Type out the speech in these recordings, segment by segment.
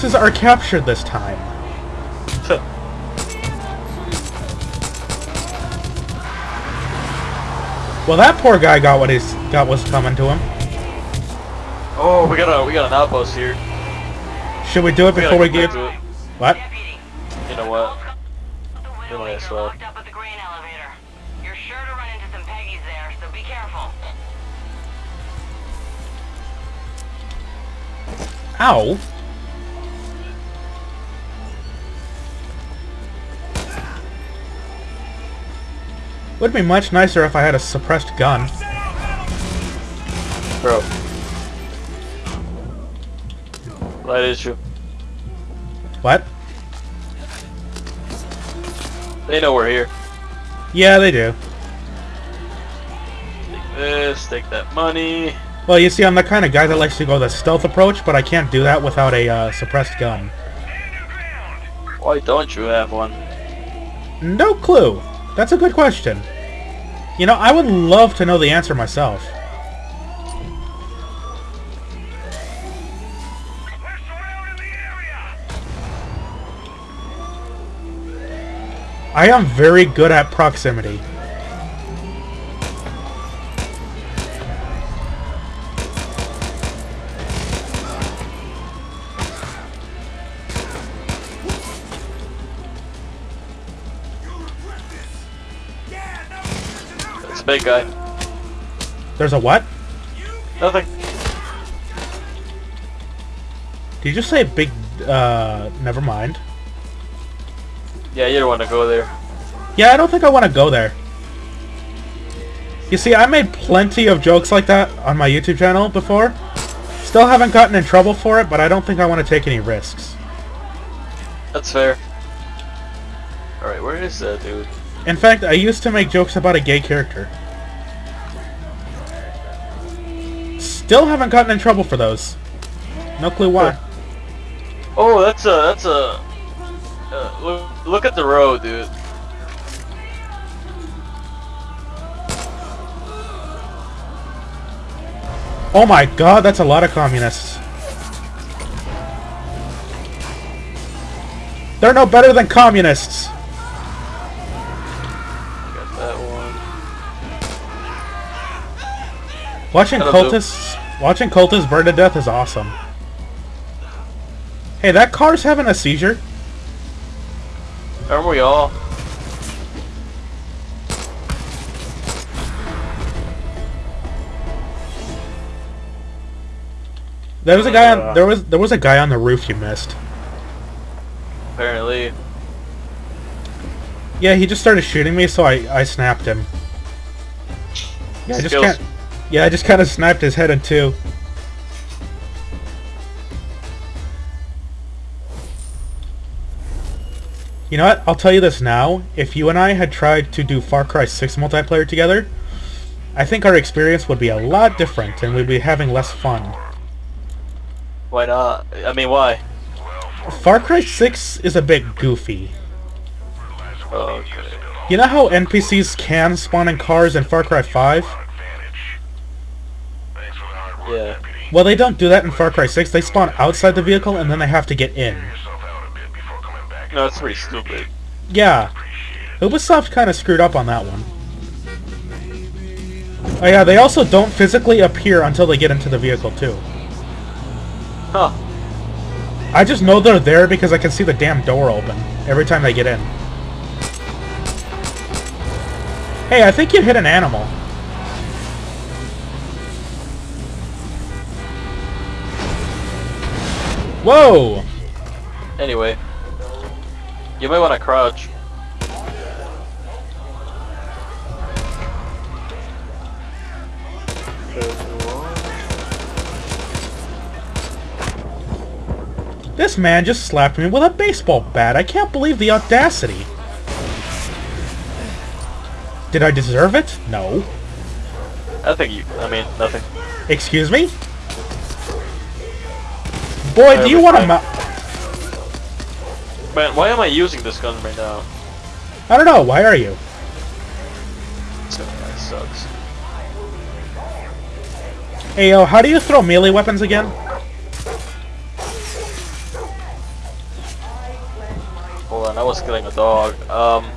bases are captured this time. Well, that poor guy got what he's got what's coming to him. oh, we got a we got an outpost here. Should we do it We before we get get... back to it. What? You know what? the might as well. locked Would be much nicer if I had a suppressed gun. Bro. That is true. What? They know we're here. Yeah, they do. Take this, take that money. Well, you see, I'm the kind of guy that likes to go the stealth approach, but I can't do that without a uh, suppressed gun. Why don't you have one? No clue. That's a good question. You know, I would love to know the answer myself. I am very good at proximity. Big guy. There's a what? Nothing. Did you just say big, uh, never mind. Yeah, you don't want to go there. Yeah, I don't think I want to go there. You see, I made plenty of jokes like that on my YouTube channel before. Still haven't gotten in trouble for it, but I don't think I want to take any risks. That's fair. Alright, where is that dude? In fact, I used to make jokes about a gay character. Still haven't gotten in trouble for those. No clue why. Oh, that's a that's a. Uh, look, look at the road, dude. Oh my god, that's a lot of communists. They're no better than communists. Watching cultists, watching cultists burn to death is awesome. Hey, that car's having a seizure. Aren't we all? There was a guy on uh. there was there was a guy on the roof you missed. Apparently. Yeah, he just started shooting me, so I I snapped him. Yeah, I just Skills. can't. Yeah, I just kind of sniped his head in two. You know what? I'll tell you this now. If you and I had tried to do Far Cry 6 multiplayer together, I think our experience would be a lot different and we'd be having less fun. Why not? I mean, why? Far Cry 6 is a bit goofy. Oh, okay. You know how NPCs can spawn in cars in Far Cry 5? Yeah. Well, they don't do that in Far Cry 6. They spawn outside the vehicle and then they have to get in. No, it's pretty stupid. Yeah. Ubisoft kind of screwed up on that one. Oh yeah, they also don't physically appear until they get into the vehicle too. Huh. I just know they're there because I can see the damn door open every time they get in. Hey, I think you hit an animal. Whoa! Anyway. You might want to crouch. This man just slapped me with a baseball bat. I can't believe the audacity. Did I deserve it? No. I think you. I mean, nothing. Excuse me? Boy, do you want to ma- Man, why am I using this gun right now? I don't know, why are you? This sucks. Hey, yo, how do you throw melee weapons again? Hold on, I was killing a dog. Um,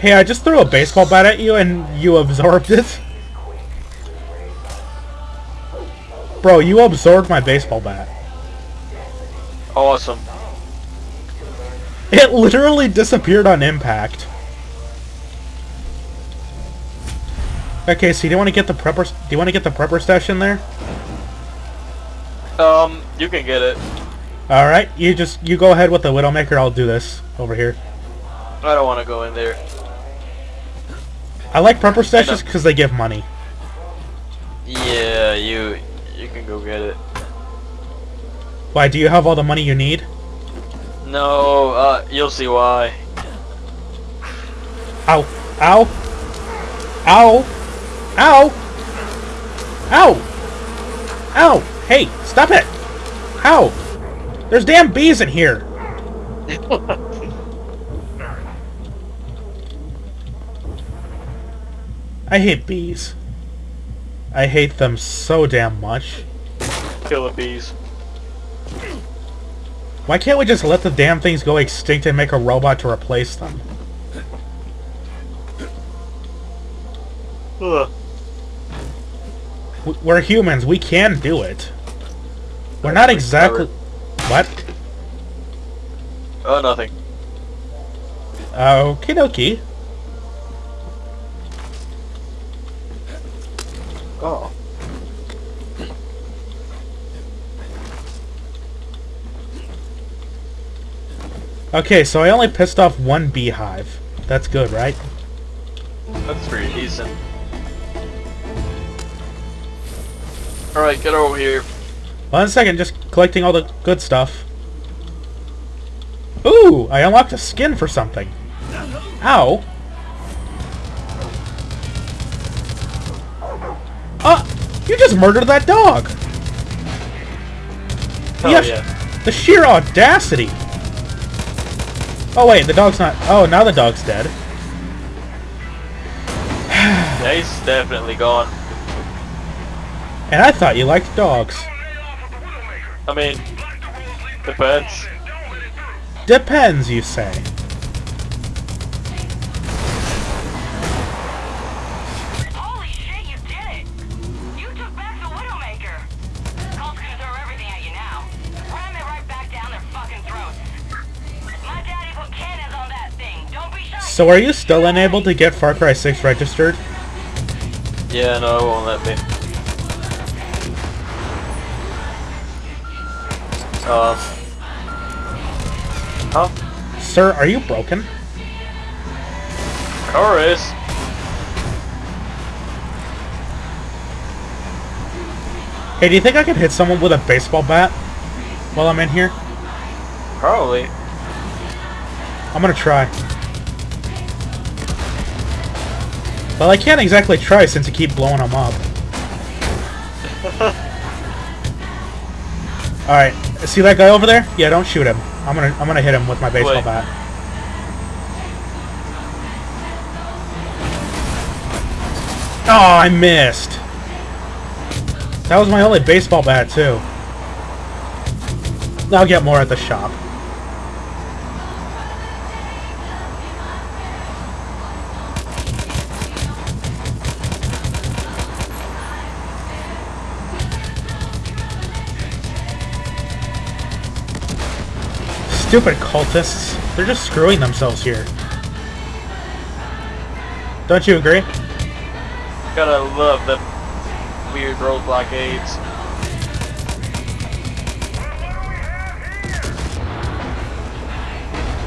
Hey, I just threw a baseball bat at you and you absorbed it. Bro, you absorbed my baseball bat. Awesome. It literally disappeared on impact. Okay, so do you want to get the prepper? Do you want to get the prepper stash in there? Um, you can get it. All right, you just you go ahead with the Widowmaker. I'll do this over here. I don't want to go in there. I like prepper stashes because they give money. Yeah, you you can go get it. Why? Do you have all the money you need? No, uh, you'll see why. Ow! Ow! Ow! Ow! Ow! Ow! Hey, stop it! Ow! There's damn bees in here! I hate bees. I hate them so damn much. Kill the bees. Why can't we just let the damn things go extinct and make a robot to replace them? Ugh. We're humans, we can do it. We're not exactly... What? Oh, nothing. Okie dokie. Oh. Okay, so I only pissed off one beehive. That's good, right? That's pretty decent. Alright, get over here. One second, just collecting all the good stuff. Ooh, I unlocked a skin for something. Ow. Ah, you just murdered that dog. Hell yeah. The sheer audacity. Oh wait, the dog's not. Oh, now the dog's dead. Yeah, he's definitely gone. And I thought you liked dogs. I mean, depends. Depends, you say. So are you still unable to get Far Cry 6 registered? Yeah, no, it won't let me. Um. Huh? Sir, are you broken? Car is. Hey, do you think I could hit someone with a baseball bat while I'm in here? Probably. I'm gonna try. Well, I can't exactly try since you keep blowing them up. Alright, see that guy over there? Yeah, don't shoot him. I'm gonna I'm gonna hit him with my baseball Wait. bat. Oh, I missed. That was my only baseball bat, too. I'll get more at the shop. Stupid cultists. They're just screwing themselves here. Don't you agree? Gotta love the weird road blockades.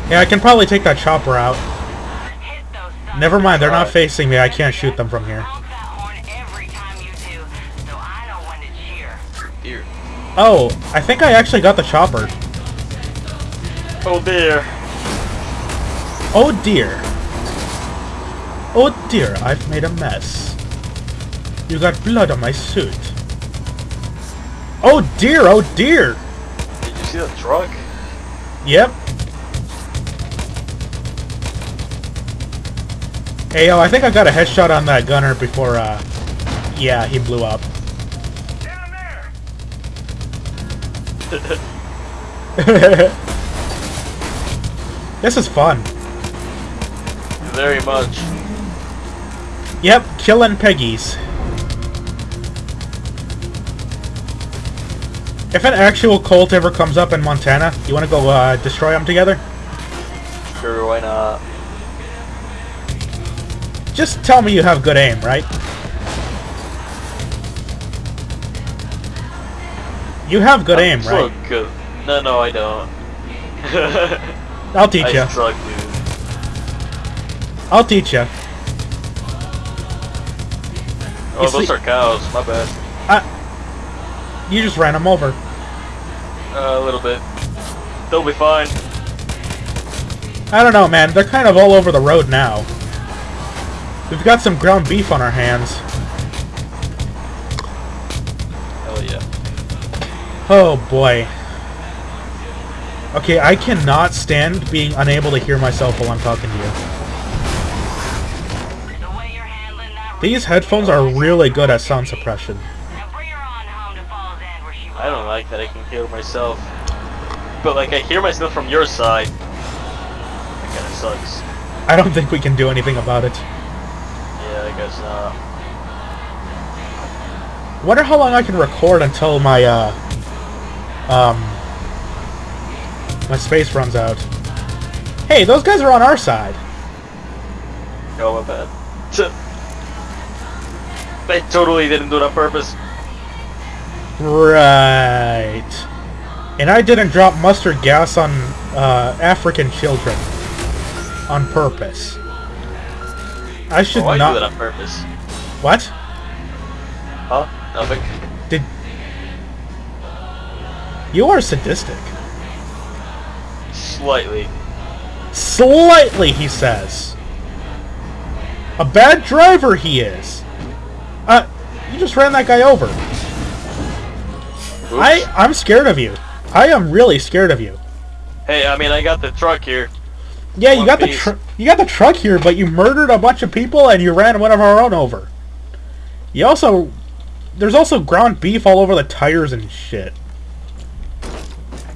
Yeah, I can probably take that chopper out. Hit those sons Never mind, they're not facing me. I can't shoot them from here. Honk that horn every time you do, so I know when to cheer. Dear. Oh, I think I actually got the chopper. Oh dear. Oh dear. Oh dear, I've made a mess. You got blood on my suit. Oh dear, oh dear! Did you see the truck? Yep. Hey yo, I think I got a headshot on that gunner before, uh... Yeah, he blew up. This is fun. Very much. Yep, killing piggies. If an actual cult ever comes up in Montana, you want to go uh, destroy them together? Sure, why not? Just tell me you have good aim, right? You have good aim, I'm so right? good. No, no, I don't. I'll teach I you. I'll teach you. Oh, You those are cows. My bad. You just ran them over. Uh, a little bit. They'll be fine. I don't know, man. They're kind of all over the road now. We've got some ground beef on our hands. Hell yeah. Oh boy. Okay, I cannot stand being unable to hear myself while I'm talking to you. The way you're handling that These headphones are really good at sound suppression. Now bring her on home to Falls End where she I don't like that I can hear myself. But like I hear myself from your side. That kinda sucks. I don't think we can do anything about it. Yeah, I guess not. Wonder how long I can record until my, uh, um, my space runs out. Hey, those guys are on our side. Oh, my bad. I totally didn't do it on purpose. Right. And I didn't drop mustard gas on, uh, African children. On purpose. I should Oh, I not... do that on purpose. What? Huh? Nothing. Did... You are sadistic. Slightly. Slightly, he says. A bad driver he is. Uh, you just ran that guy over. Oops. I, I'm scared of you. I am really scared of you. Hey, I mean, I got the truck here. Yeah, you One got the piece. tr- you got the truck here, but you murdered a bunch of people and you ran one of our own over. You also, there's also ground beef all over the tires and shit.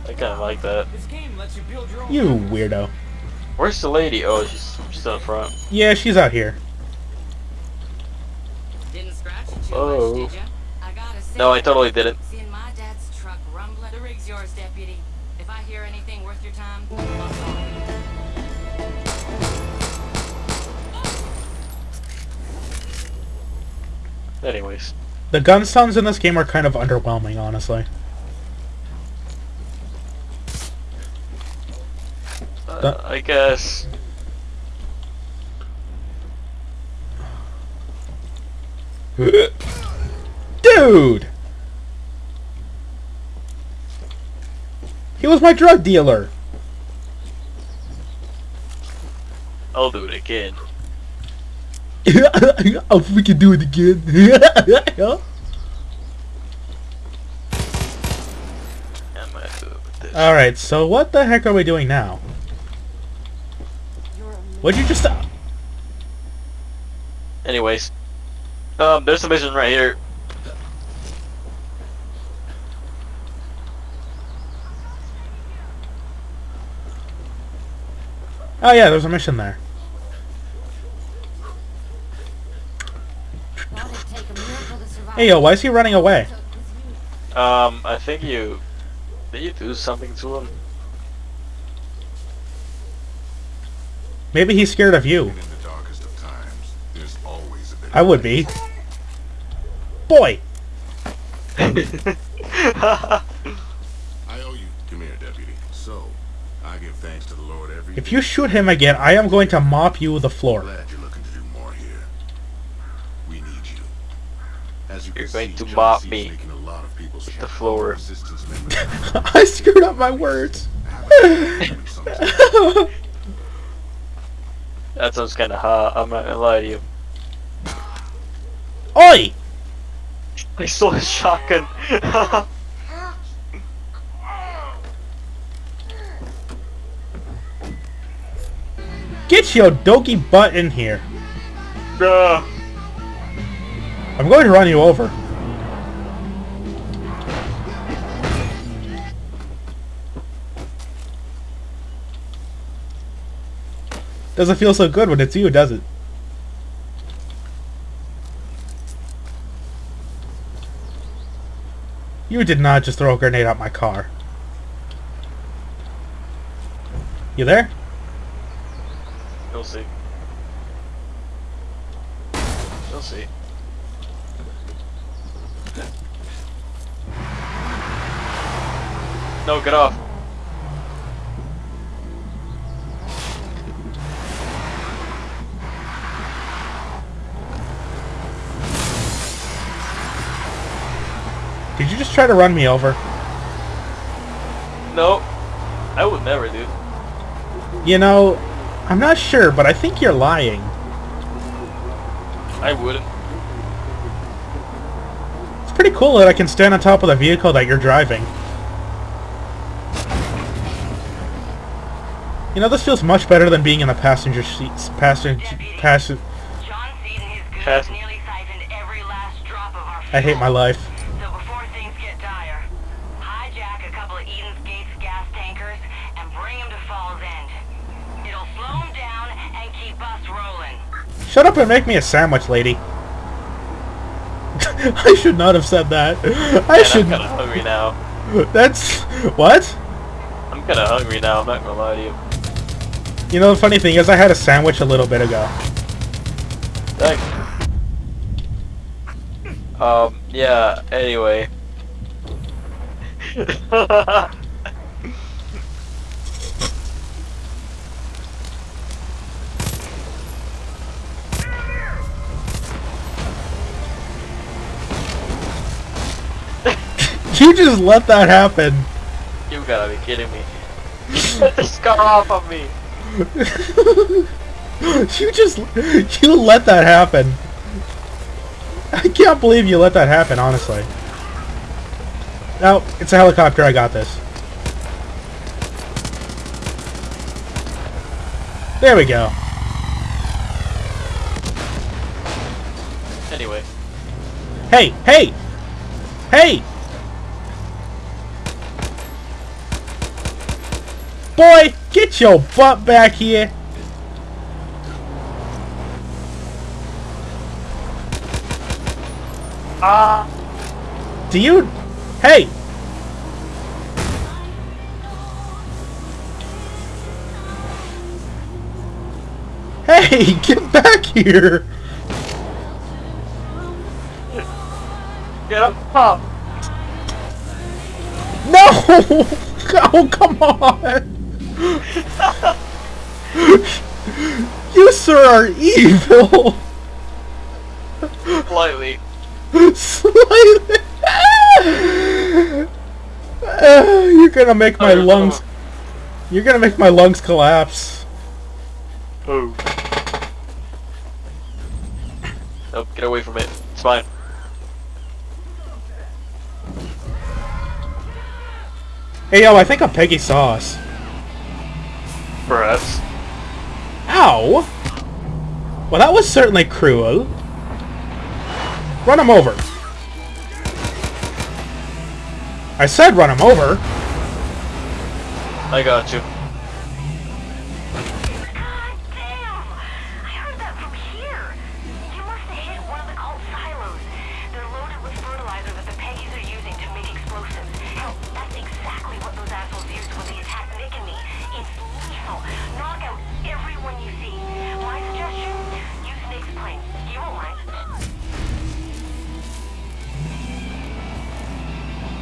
I kind of like that. This game lets you build your own. You weirdo. Where's the lady? Oh, she's she's up front. Yeah, she's out here. Didn't scratch it too Oh. much, did ya? I gotta say, No, I totally did it. Seeing my dad's truck rumbling. The rig's yours, deputy. If I hear anything worth your time, I'll call you. Anyways, The gun sounds in this game are kind of underwhelming, honestly. Uh, I guess. Dude! He was my drug dealer. I'll do it again. I'll freaking do it again. I'm gonna do it with this. Alright, so what the heck are we doing now? What'd you just... stop? Anyways, um, there's a mission right here. Oh yeah, there's a mission there. Hey yo, why is he running away? Um, I think you. Did you do something to him? Maybe he's scared of you. In the darkest of times, there's always a bit I would be. Boy! I owe you. Come here, deputy. So, I give thanks to the Lord every If you shoot him again, I am going to mop you with the floor. Glad you're looking to do more here. We need you. As you You're can going see, to John mop is me making a lot of people's with the floor. I screwed up my words. have a sometimes. That sounds kind of hot. I'm not gonna lie to you. Oi! I saw a shotgun. Get your doggy butt in here. I'm going to run you over. Doesn't feel so good when it's you, does it? You did not just throw a grenade at my car. You there? You'll see. You'll see. No, get off. Did you just try to run me over? No, I would never do. You know, I'm not sure, but I think you're lying. I wouldn't. It's pretty cool that I can stand on top of the vehicle that you're driving. You know, this feels much better than being in the passenger seats. Passenger, passenger. John Seed and his goons Pass- nearly siphoned every last drop of our I hate my life. So before things get dire, hijack a couple of Eden's Gates gas tankers and bring them to Falls End. It'll slow them down and keep us rolling. Make me a sandwich, lady. I should not have said that. I Man, should. I'm kinda hungry now. That's what? I'm kinda hungry now, I'm not gonna lie to you. You know, the funny thing is, I had a sandwich a little bit ago. Thanks. Um, yeah, anyway. You just let that happen. you gotta be kidding me. Get this car off of me! you just you let that happen. I can't believe you let that happen, honestly. No, it's a helicopter. I got this. There we go. Anyway. Hey, hey, hey! Boy, get your butt back here! Ah! Do you... Hey! Hey, get back here! Get up! Up! No! Oh, come on! you, sir, are evil! Slightly. Slightly. Uh, you're gonna make my Oh, lungs. You're gonna make my lungs collapse. Oh. Nope, get away from it. It's fine. Hey yo, I think I'm Peggy saw us. Ow! Well, that was certainly cruel. Run him over. I said run him over. I got you.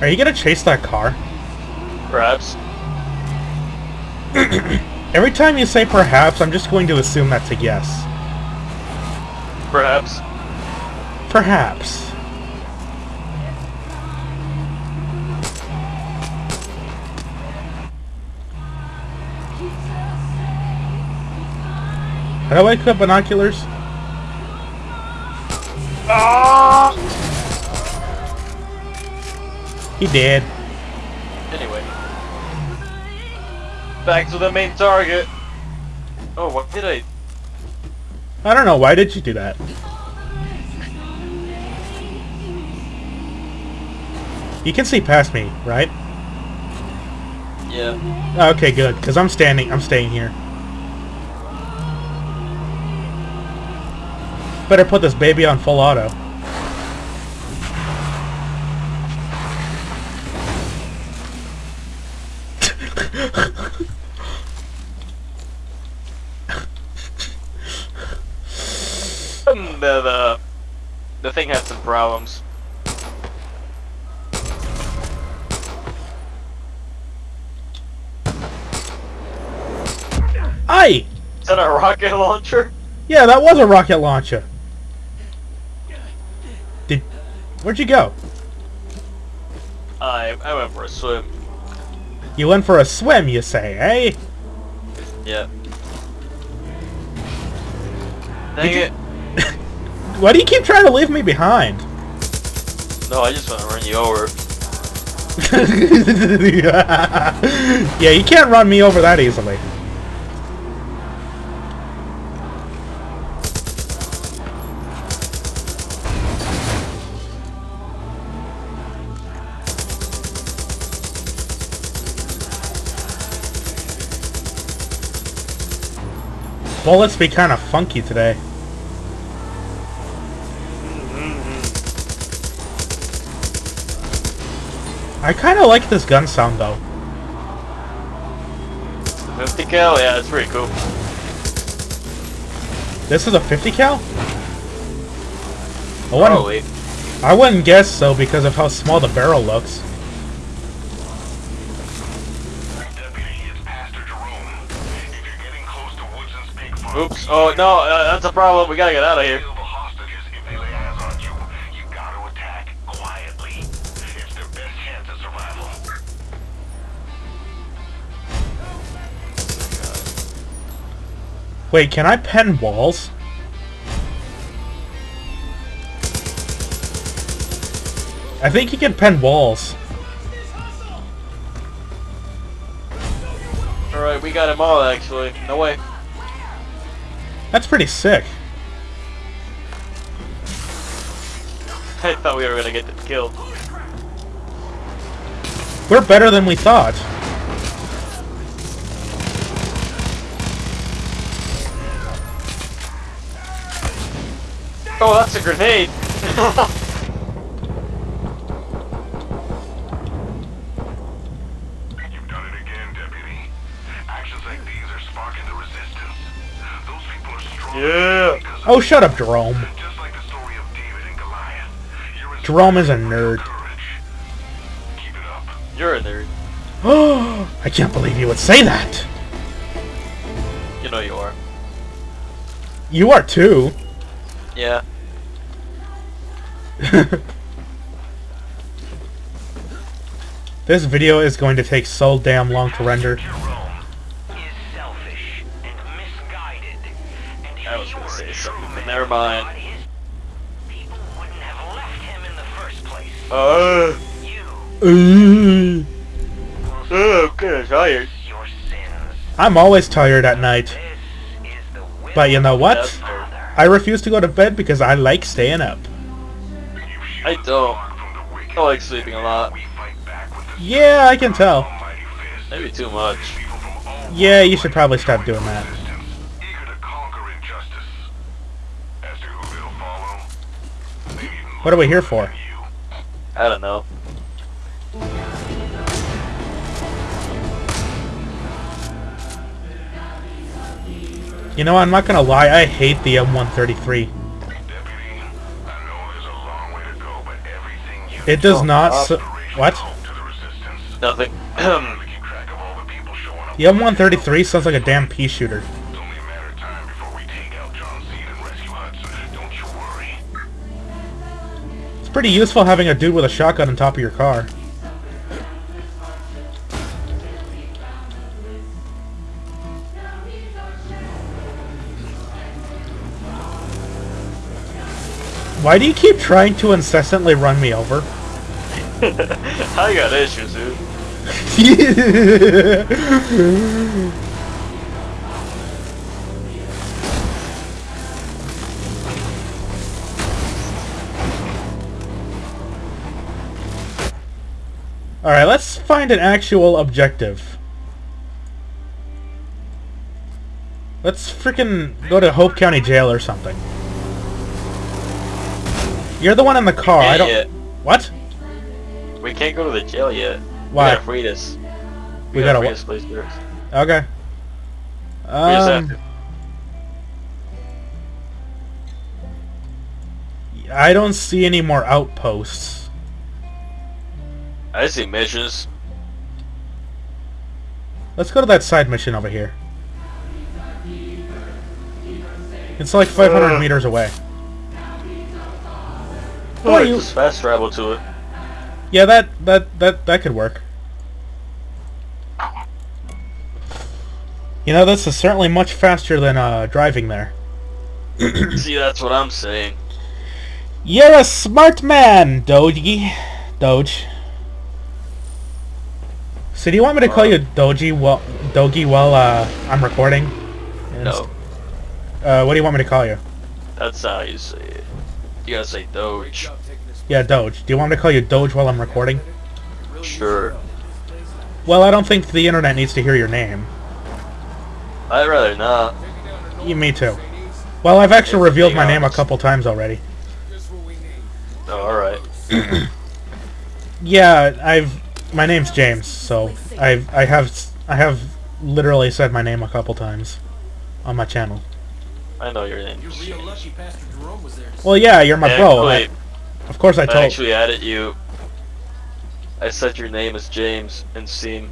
Are you gonna chase that car? Perhaps. Every time you say perhaps, I'm just going to assume that's a yes. Perhaps. Perhaps. How do I equip binoculars? Ah! He did. Anyway. Back to the main target. Oh, what did I... I don't know, why did you do that? You can see past me, right? Yeah. Okay, good, because I'm standing, I'm staying here. Better put this baby on full auto. the, the the thing had some problems. Aye! Is that a rocket launcher? Yeah, that was a rocket launcher. Did... Where'd you go? I I went for a swim. You went for a swim, you say, eh? Yeah. Dang you- it. Why do you keep trying to leave me behind? No, I just want to run you over. yeah, you can't run me over that easily. Bullets be kind of funky today. I kind of like this gun sound though. 50 cal? Yeah, it's pretty cool. This is a 50 cal? I wouldn't, Probably. I wouldn't guess so because of how small the barrel looks. Deputy, it's Pastor Jerome. If you're getting close to Woodson's pig farm, Oops. Oh, no, uh, that's a problem. We gotta get out of here. Wait, can I pen walls? I think you can pen walls. Alright, we got him all, actually. No way. That's pretty sick. I thought we were gonna get killed. We're better than we thought. Oh, that's a grenade! You've done it again, Deputy. Actions like these are sparking the resistance. Those people are strong Yeah. Oh, shut up, Jerome. just like the story of David and Goliath. You're Jerome is a nerd. courage. Keep it up. You're a nerd. Oh, I can't believe you would say that. You know you are. You are too. Yeah. this video is going to take so damn long to render. Jerome is selfish and misguided. And I was gonna say something, but never mind. people wouldn't have left him in the first place. Uh, You, Uh, uh, I'm tired. your sins. I'm always tired at night. This is the will But you know what? That's fair. Father. I refuse to go to bed because I like staying up. I don't. the flock from the wicked. I like sleeping a lot. We fight back with the Yeah, I can tell. Maybe too much. People from all Yeah, you should probably stop doing that. resistance, eager to conquer injustice. As to who they'll follow, they even What are we here for? I don't know. You know, I'm not gonna lie, I hate the M133. It does Oh, not uh, What? the. Nothing. We keep track of all the people showing up. The M133 sounds like a damn pea shooter. It's only a matter of time before we take out John Seed and rescue Hudson. Don't you worry. It's pretty useful having a dude with a shotgun on top of your car. Why do you keep trying to incessantly run me over? I got issues, dude. Alright, let's find an actual objective. Let's freaking go to Hope County Jail or something. You're the one in the car. I don't. yet. What? We can't go to the jail yet. Why? We gotta free this. We We, gotta gotta free this place first. Okay. We just have Um. I don't see any more outposts. I see missions. Let's go to that side mission over here. It's like 500 Uh. meters away. Well, you- just fast travel to it. Yeah, that that that that could work. You know, this is certainly much faster than uh, driving there. See, that's what I'm saying. You're a smart man, Doji. Doge. So do you want me to call you Doji while Dogi while uh, I'm recording? No, Uh, what do you want me to call you? that's how you say it. You gotta say Doge. Yeah, Doge. Do you want me to call you Doge while I'm recording? Sure. Well, I don't think the internet needs to hear your name. I'd rather not. Yeah, me too. Well, I've actually It's revealed my name a couple times already. Oh, alright. Yeah, I've. My name's James, so I've I have I have literally said my name a couple times on my channel. I know your name. You're real lucky Pastor Jerome was there. Well, yeah, you're my bro. I- of course, I I told. actually added you. I said your name is James and Steam.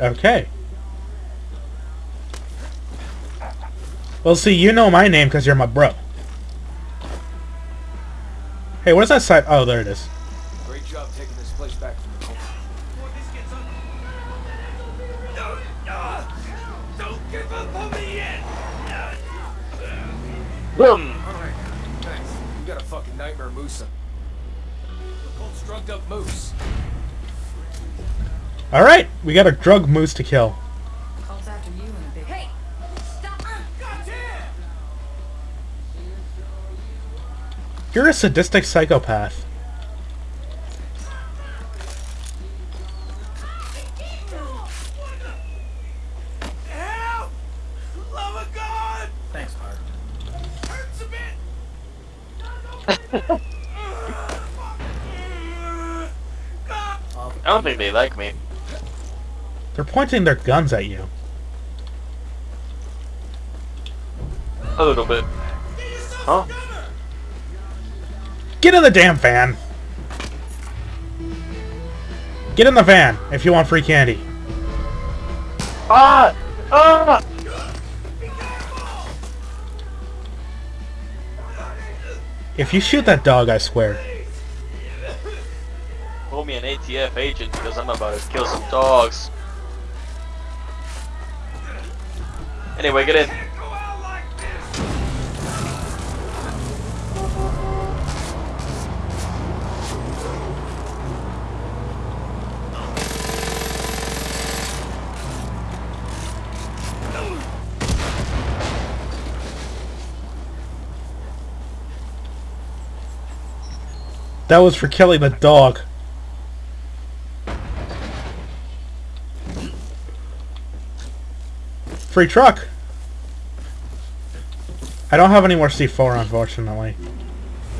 Okay. Well, see, you know my name because you're my bro. Hey, where's that side? Oh, there it is. Boom! Alright, thanks. We got a fucking nightmare moose. The drugged up moose. All right, we got a drug moose to kill. Cult's after you in a big. Hey! Stop! Ah, You're a sadistic psychopath. Don't think they like me. They're pointing their guns at you. A little bit. Huh? Get in the damn van. Get in the van if you want free candy. Ah! Ah! If you shoot that dog, I swear. ATF agent because I'm about to kill some dogs. Anyway, get in. That was for killing the dog. Free truck. I don't have any more C4, unfortunately.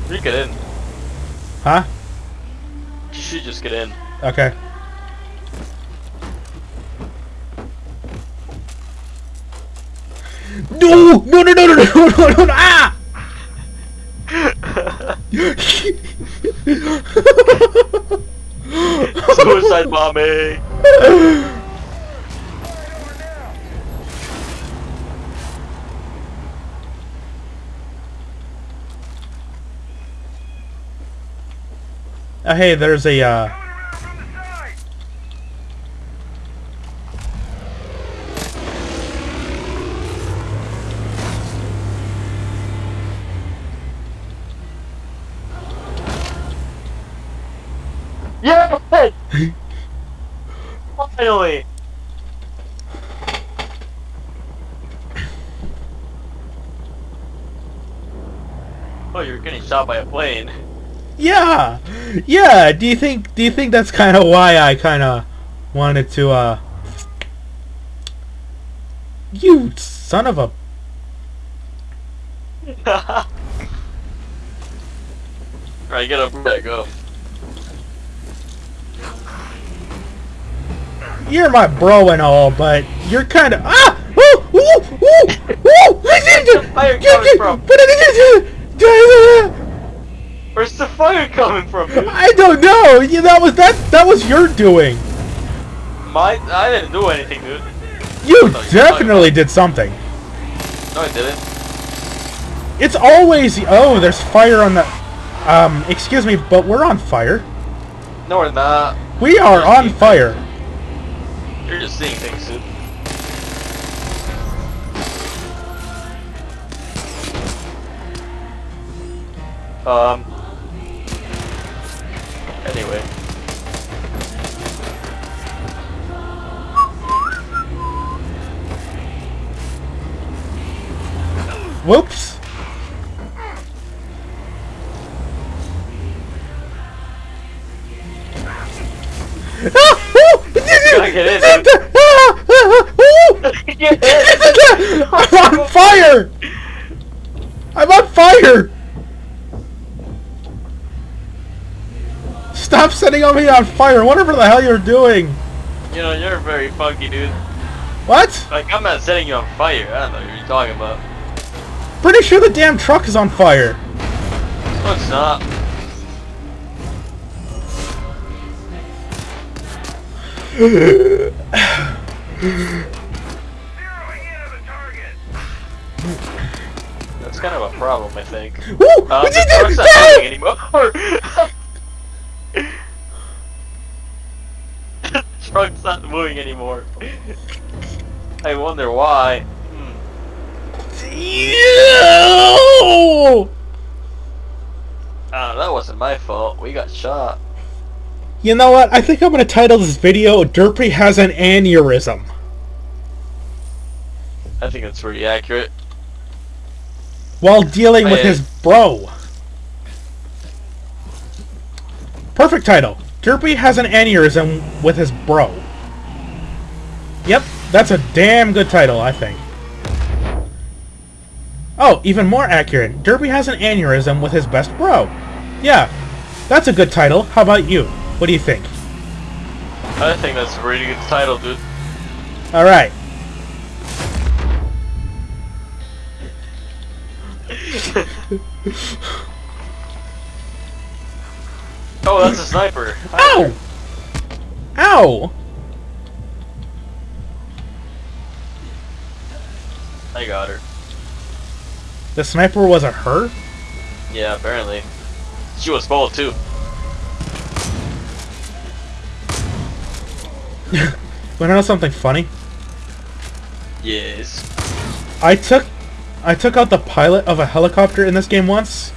You get in. Huh? You should just get in. Okay. No! No! No! No! No! No! No! No! no ah! Suicide bombing! Uh, hey, there's a uh, Yeah! Finally! Oh, you're getting shot by a plane. Yeah, yeah. Do you think? Do you think that's kind of why I kind of wanted to? uh... You son of a! Alright, get up there, go. You're my bro and all, but you're kind of ah. The fire coming from? Where's the fire coming from, dude? I don't know. Yeah, that was that. That was your doing. My, I didn't do anything, dude. You you're definitely did something. No, I didn't. It's always oh, there's fire on the. Um, excuse me, but we're on fire. No, we're not. We are on fire. You're just seeing things, dude. Um. Anyway. Whoops. Ah! Ooh! gotta get in, dude. Ah! Ah! Ooh! I'm on fire! I'm on fire! Setting me on fire, whatever the hell you're doing! You know, you're very funky, dude. What? Like, I'm not setting you on fire. I don't know what you're talking about. Pretty sure the damn truck is on fire. No, it's not. Zeroing in on the target. That's kind of a problem, I think. Woo! Uh, What the you truck's not anymore. the truck's not moving anymore. I wonder why. Hmm. Ah, that wasn't my fault. We got shot. You know what? I think I'm gonna title this video Derpy has an aneurysm. I think that's pretty accurate. While dealing with his bro. Perfect title. Derpy has an aneurysm with his bro. Yep, that's a damn good title, I think. Oh, even more accurate. Derpy has an aneurysm with his best bro. Yeah, that's a good title. How about you? What do you think? I think that's a pretty good title, dude. Alright. Oh, that's a sniper. Ow! Ow! I got her. The sniper was a her? Yeah, apparently. She was bold too. Wanna know something funny? Yes. I took I took out the pilot of a helicopter in this game once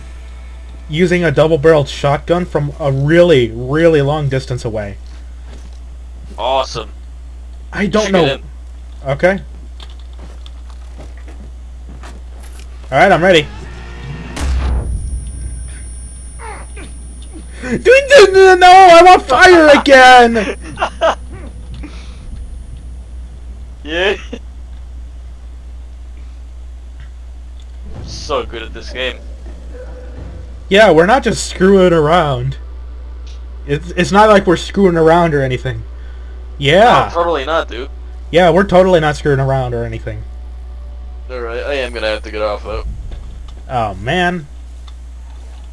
using a double-barreled shotgun from a really, really long distance away. Awesome. I don't know. Okay. Alright, I'm ready. Dude, no, I'm on fire again! Yeah. so good at this game. Yeah, we're not just screwing around. It's, it's not like we're screwing around or anything. Yeah. No, totally not, dude. Yeah, we're totally not screwing around or anything. Alright, I am gonna have to get off though. Oh, man.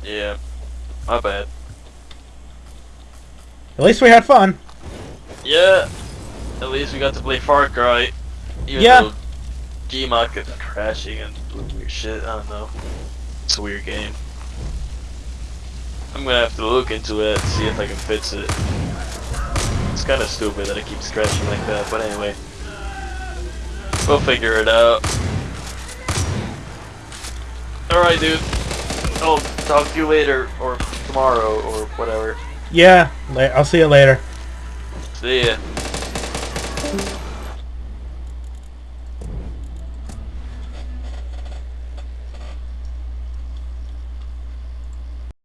Yeah. My bad. At least we had fun. Yeah. At least we got to play Far Cry. Even Yeah. though Gmod kept crashing and weird shit. I don't know. It's a weird game. I'm gonna have to look into it, and see if I can fix it. It's kind of stupid that it keeps crashing like that, but anyway. We'll figure it out. Alright, dude. I'll talk to you later, or tomorrow, or whatever. Yeah, I'll see you later. See ya.